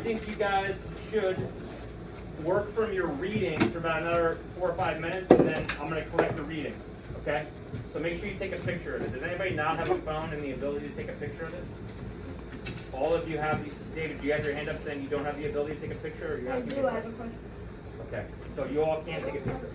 think you guys should work from your readings for about another four or five minutes, and then I'm gonna collect the readings, okay? So make sure you take a picture of it. Does anybody not have a phone and the ability to take a picture of it? All of you have, David, do you have your hand up saying you don't have the ability to take a picture, or you I have? do, I have a question. Okay, so you all can't take a picture.